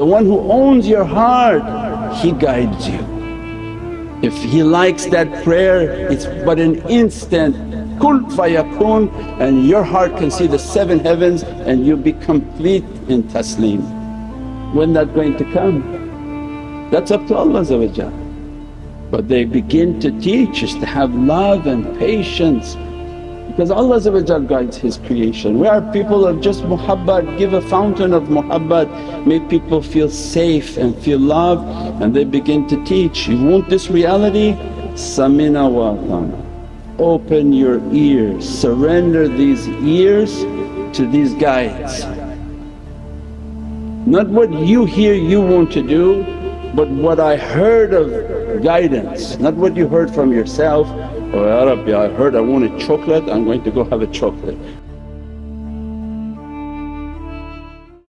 The one who owns your heart, he guides you. If he likes that prayer it's but an instant kun fayakun and your heart can see the seven heavens and you'll be complete in taslim. When that going to come? That's up to Allah but they begin to teach us to have love and patience because Allah guides His creation. We are people of just muhabbat, give a fountain of muhabbat, make people feel safe and feel love and they begin to teach, you want this reality? Samina wa atana. Open your ears, surrender these ears to these guides. Not what you hear you want to do but what I heard of guidance, not what you heard from yourself, oh Ya Rabbi I heard I wanted chocolate, I'm going to go have a chocolate.